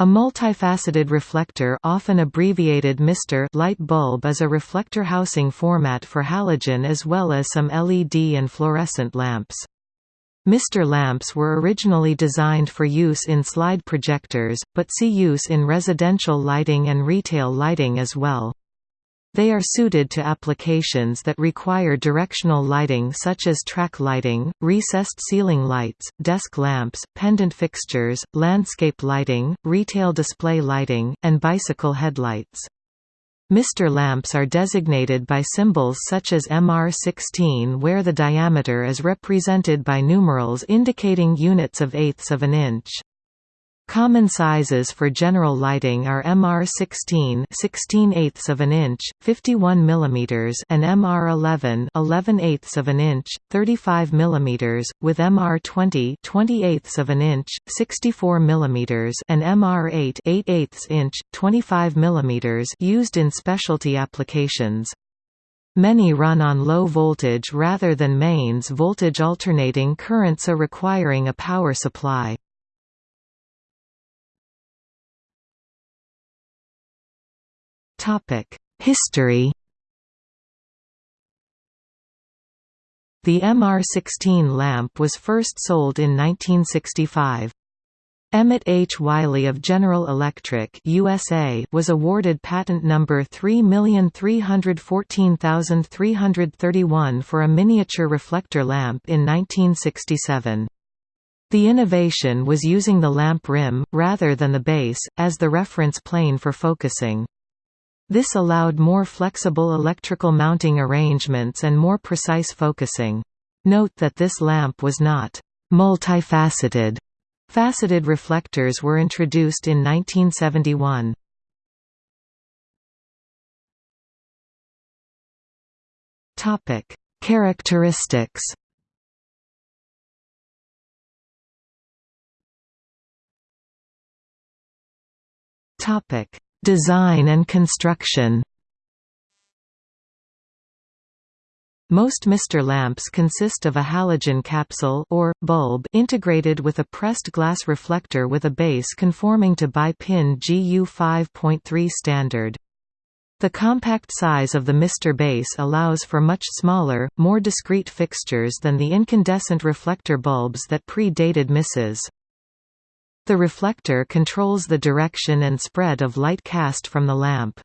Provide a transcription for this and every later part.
A multifaceted reflector often abbreviated MR light bulb is a reflector housing format for halogen as well as some LED and fluorescent lamps. MR lamps were originally designed for use in slide projectors, but see use in residential lighting and retail lighting as well. They are suited to applications that require directional lighting such as track lighting, recessed ceiling lights, desk lamps, pendant fixtures, landscape lighting, retail display lighting, and bicycle headlights. MR lamps are designated by symbols such as MR16 where the diameter is represented by numerals indicating units of eighths of an inch. Common sizes for general lighting are MR16 16 eighths of an inch, 51 mm and MR11 11 eighths of an inch, 35 mm, with MR20 20 eighths of an inch, 64 mm and MR8 8 eighths inch, 25 mm used in specialty applications. Many run on low voltage rather than mains voltage alternating currents are requiring a power supply. History The MR16 lamp was first sold in 1965. Emmett H. Wiley of General Electric USA was awarded patent number 3314331 for a miniature reflector lamp in 1967. The innovation was using the lamp rim, rather than the base, as the reference plane for focusing. This allowed more flexible electrical mounting arrangements and more precise focusing. Note that this lamp was not multifaceted. Faceted reflectors were introduced in 1971. Topic: Characteristics. Topic: Design and construction Most MR lamps consist of a halogen capsule or, bulb integrated with a pressed glass reflector with a base conforming to bi-pin GU 5.3 standard. The compact size of the MR base allows for much smaller, more discreet fixtures than the incandescent reflector bulbs that pre-dated MRs. The reflector controls the direction and spread of light cast from the lamp.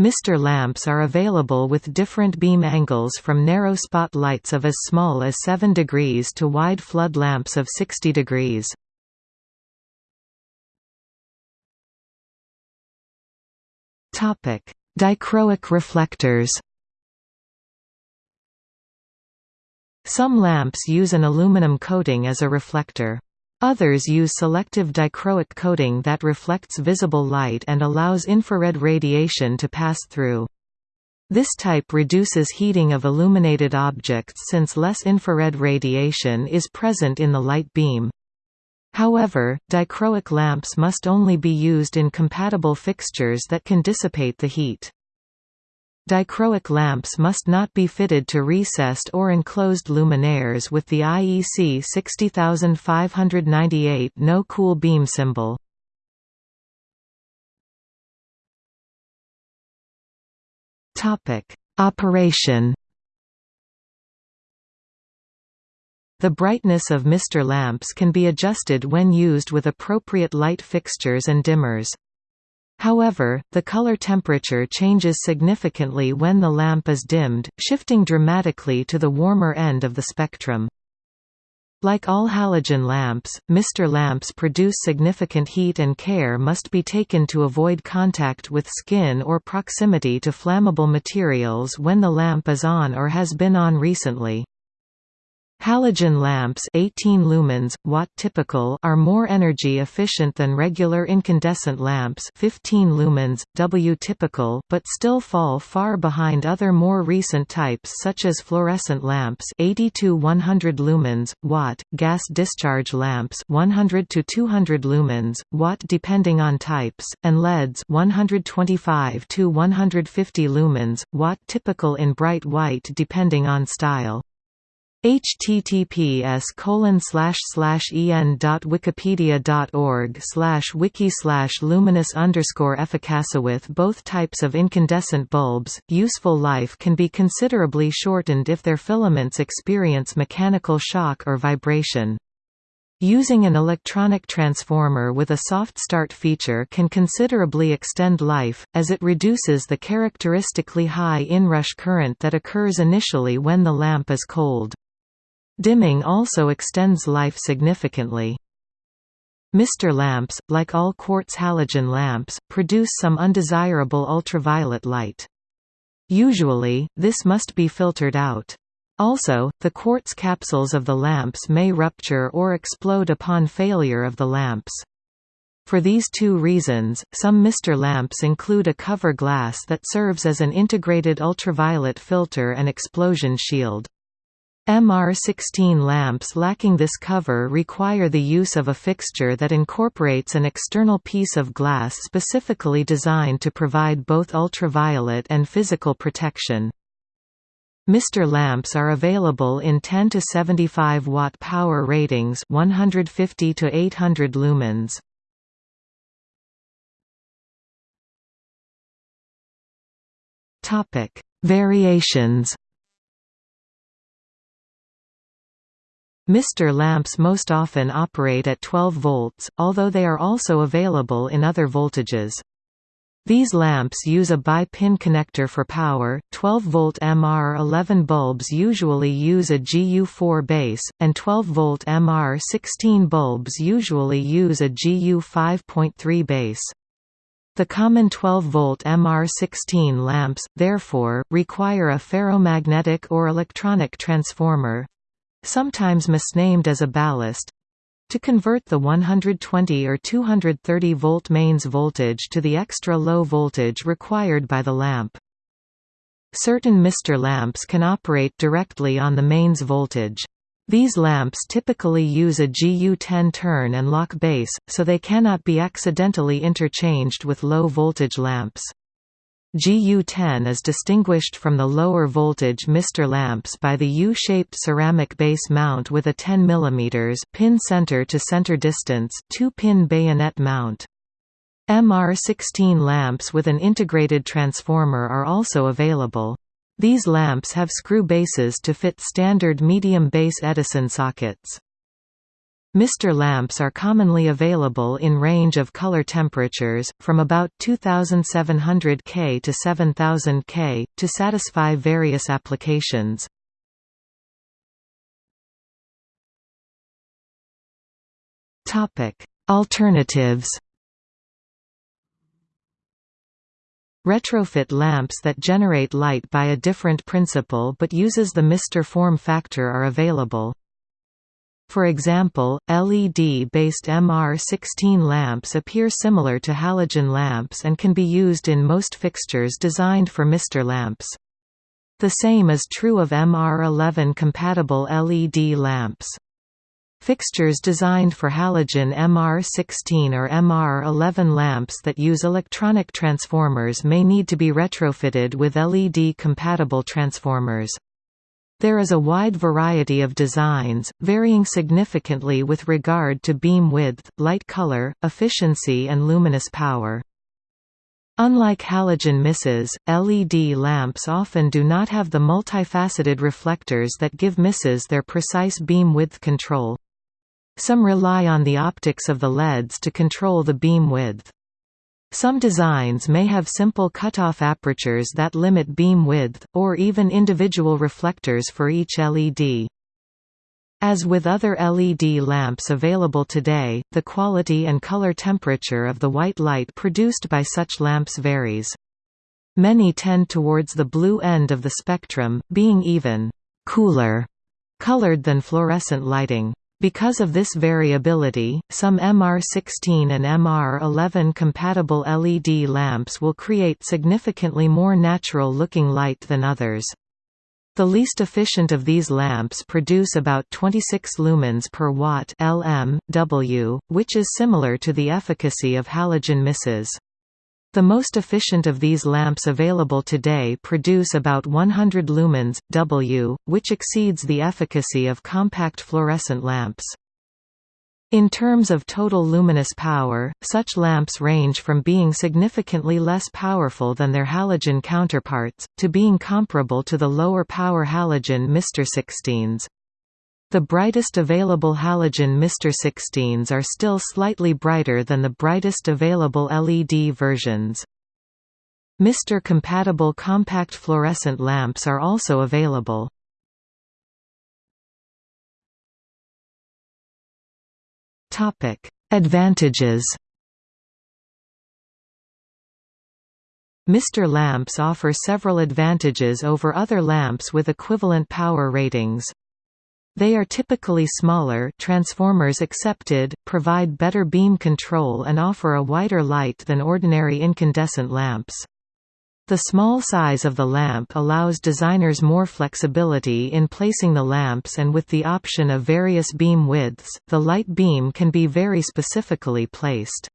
MR lamps are available with different beam angles from narrow spot lights of as small as 7 degrees to wide flood lamps of 60 degrees. Dichroic reflectors Some lamps use an aluminum coating as a reflector. Others use selective dichroic coating that reflects visible light and allows infrared radiation to pass through. This type reduces heating of illuminated objects since less infrared radiation is present in the light beam. However, dichroic lamps must only be used in compatible fixtures that can dissipate the heat. Dichroic lamps must not be fitted to recessed or enclosed luminaires with the IEC 60598 no cool beam symbol. Topic: Operation The brightness of MR lamps can be adjusted when used with appropriate light fixtures and dimmers. However, the color temperature changes significantly when the lamp is dimmed, shifting dramatically to the warmer end of the spectrum. Like all halogen lamps, MR lamps produce significant heat and care must be taken to avoid contact with skin or proximity to flammable materials when the lamp is on or has been on recently. Halogen lamps 18 lumens, watt typical are more energy efficient than regular incandescent lamps 15 lumens, W typical but still fall far behind other more recent types such as fluorescent lamps 80 to 100 lumens, watt, gas discharge lamps 100 to 200 lumens, watt depending on types, and LEDs 125 to 150 lumens, watt typical in bright white depending on style. Https colon slash slash en dot wikipedia dot org slash wiki slash luminous underscore efficacia with both types of incandescent bulbs useful life can be considerably shortened if their filaments experience mechanical shock or vibration Using an electronic transformer with a soft start feature can considerably extend life, as it reduces the characteristically high inrush current that occurs initially when the lamp is cold. Dimming also extends life significantly. Mister lamps, like all quartz halogen lamps, produce some undesirable ultraviolet light. Usually, this must be filtered out. Also, the quartz capsules of the lamps may rupture or explode upon failure of the lamps. For these two reasons, some Mister lamps include a cover glass that serves as an integrated ultraviolet filter and explosion shield. MR16 lamps lacking this cover require the use of a fixture that incorporates an external piece of glass specifically designed to provide both ultraviolet and physical protection. Mister lamps are available in 10 to 75 watt power ratings, 150 to 800 lumens. Topic: Variations. Mister lamps most often operate at 12 volts, although they are also available in other voltages. These lamps use a bi-pin connector for power, 12-volt MR11 bulbs usually use a GU4 base, and 12-volt MR16 bulbs usually use a GU5.3 base. The common 12-volt MR16 lamps, therefore, require a ferromagnetic or electronic transformer—sometimes misnamed as a ballast, to convert the 120 or 230 volt mains voltage to the extra low voltage required by the lamp. Certain Mister lamps can operate directly on the mains voltage. These lamps typically use a GU10 turn and lock base, so they cannot be accidentally interchanged with low voltage lamps. GU10 is distinguished from the lower voltage Mister lamps by the U-shaped ceramic base mount with a 10 mm pin center to center distance 2-pin bayonet mount. MR16 lamps with an integrated transformer are also available. These lamps have screw bases to fit standard medium base Edison sockets. Mister lamps are commonly available in range of color temperatures, from about 2700 K to 7000 K, to satisfy various applications. Alternatives Retrofit lamps that generate light by a different principle but uses the Mister form factor are available. For example, LED-based MR16 lamps appear similar to halogen lamps and can be used in most fixtures designed for Mister lamps. The same is true of MR11 compatible LED lamps. Fixtures designed for halogen MR16 or MR11 lamps that use electronic transformers may need to be retrofitted with LED-compatible transformers. There is a wide variety of designs, varying significantly with regard to beam width, light color, efficiency and luminous power. Unlike halogen misses, LED lamps often do not have the multifaceted reflectors that give misses their precise beam width control. Some rely on the optics of the LEDs to control the beam width. Some designs may have simple cutoff apertures that limit beam width, or even individual reflectors for each LED. As with other LED lamps available today, the quality and color temperature of the white light produced by such lamps varies. Many tend towards the blue end of the spectrum, being even cooler colored than fluorescent lighting. Because of this variability, some MR16 and MR11 compatible LED lamps will create significantly more natural-looking light than others. The least efficient of these lamps produce about 26 lumens per watt LM, which is similar to the efficacy of halogen misses. The most efficient of these lamps available today produce about 100 lumens, W, which exceeds the efficacy of compact fluorescent lamps. In terms of total luminous power, such lamps range from being significantly less powerful than their halogen counterparts, to being comparable to the lower power halogen Mr 16s. The brightest available halogen Mr 16s are still slightly brighter than the brightest available LED versions. Mr compatible compact fluorescent lamps are also available. Topic: Advantages. Mr lamps offer several advantages over other lamps with equivalent power ratings. They are typically smaller transformers accepted, provide better beam control and offer a wider light than ordinary incandescent lamps. The small size of the lamp allows designers more flexibility in placing the lamps and with the option of various beam widths, the light beam can be very specifically placed.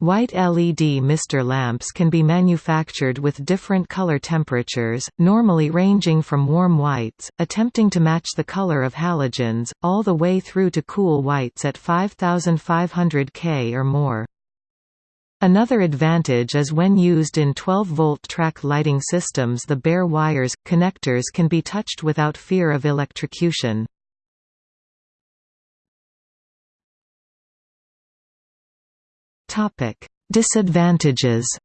White LED mister lamps can be manufactured with different color temperatures, normally ranging from warm whites, attempting to match the color of halogens, all the way through to cool whites at 5500 K or more. Another advantage is when used in 12-volt track lighting systems the bare wires, connectors can be touched without fear of electrocution. Disadvantages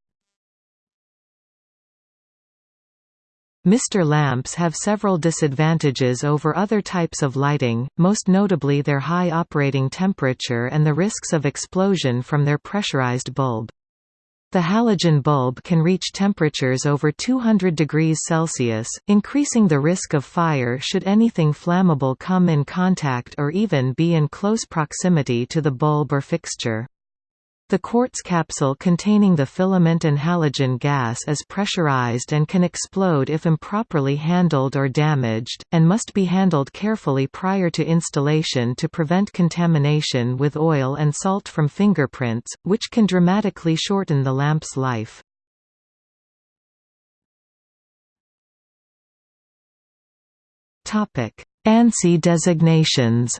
Mr. lamps have several disadvantages over other types of lighting, most notably their high operating temperature and the risks of explosion from their pressurized bulb. The halogen bulb can reach temperatures over 200 degrees Celsius, increasing the risk of fire should anything flammable come in contact or even be in close proximity to the bulb or fixture. The quartz capsule containing the filament and halogen gas is pressurized and can explode if improperly handled or damaged, and must be handled carefully prior to installation to prevent contamination with oil and salt from fingerprints, which can dramatically shorten the lamp's life. ANSI designations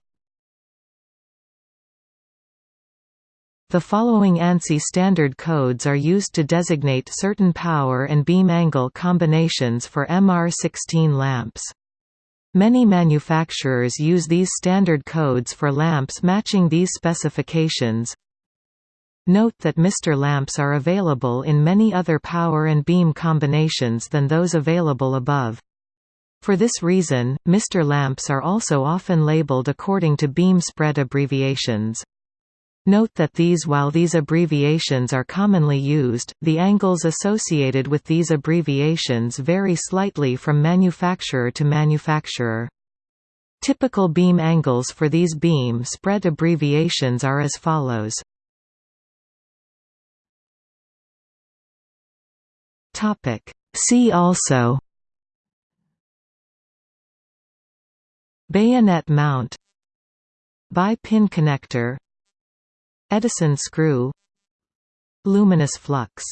The following ANSI standard codes are used to designate certain power and beam angle combinations for MR16 lamps. Many manufacturers use these standard codes for lamps matching these specifications. Note that Mr lamps are available in many other power and beam combinations than those available above. For this reason, Mr lamps are also often labeled according to beam spread abbreviations. Note that these while these abbreviations are commonly used, the angles associated with these abbreviations vary slightly from manufacturer to manufacturer. Typical beam angles for these beam spread abbreviations are as follows. Topic See also Bayonet mount Bi-pin connector Edison screw. Luminous flux